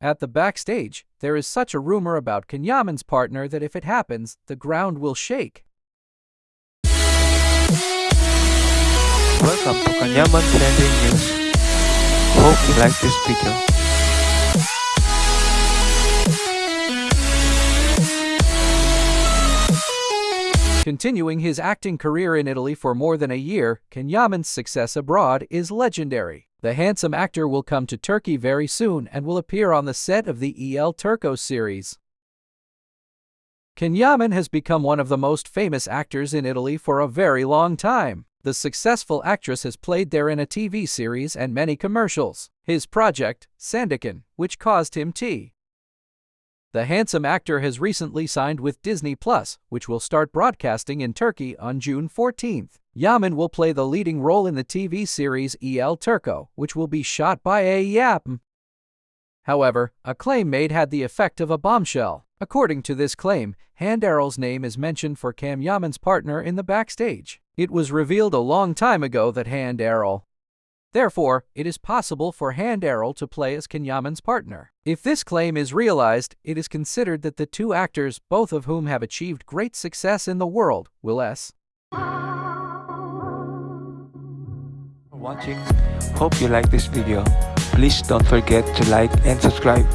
At the backstage, there is such a rumor about Can Yaman's partner that if it happens, the ground will shake. Welcome to Kanyaman Trending News. Hope you like this video. Continuing his acting career in Italy for more than a year, Can Yaman's success abroad is legendary. The handsome actor will come to Turkey very soon and will appear on the set of the El Turco series. Can Yaman has become one of the most famous actors in Italy for a very long time. The successful actress has played there in a TV series and many commercials. His project, Sandokan, which caused him T. The handsome actor has recently signed with Disney Plus, which will start broadcasting in Turkey on June 14th. Yaman will play the leading role in the TV series El Turco, which will be shot by a Yap. However, a claim made had the effect of a bombshell. According to this claim, Hande Erçel's name is mentioned for Can Yaman's partner in the backstage. It was revealed a long time ago that Hande Erçel. Therefore, it is possible for Hande Erçel to play as Can Yaman's partner. If this claim is realized, it is considered that the two actors, both of whom have achieved great success in the world, will s. Watching. Hope you like this video. Please don't forget to like and subscribe.